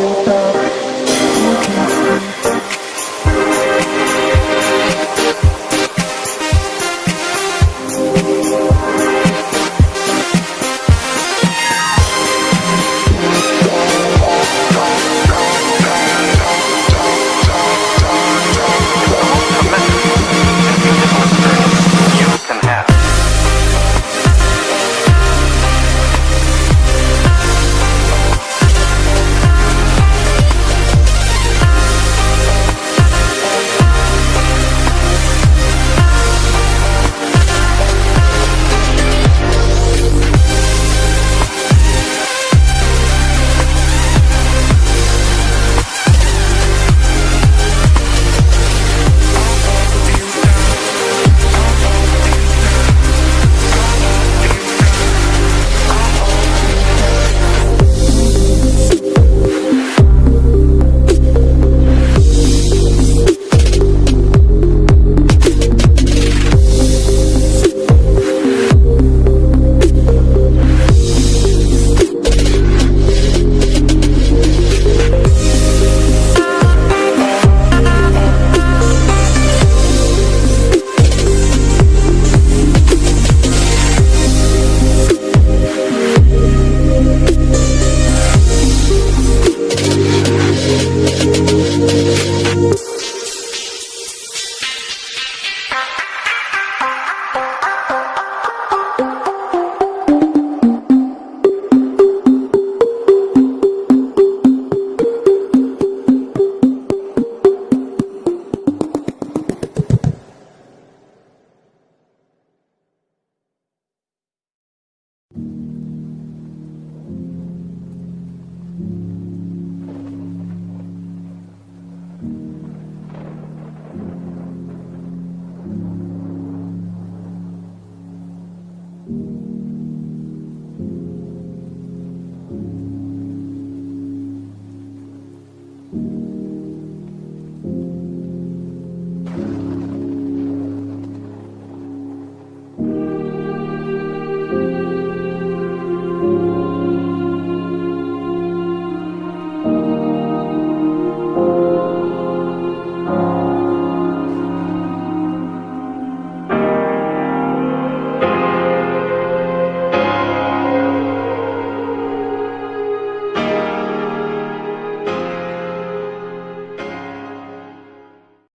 voltar.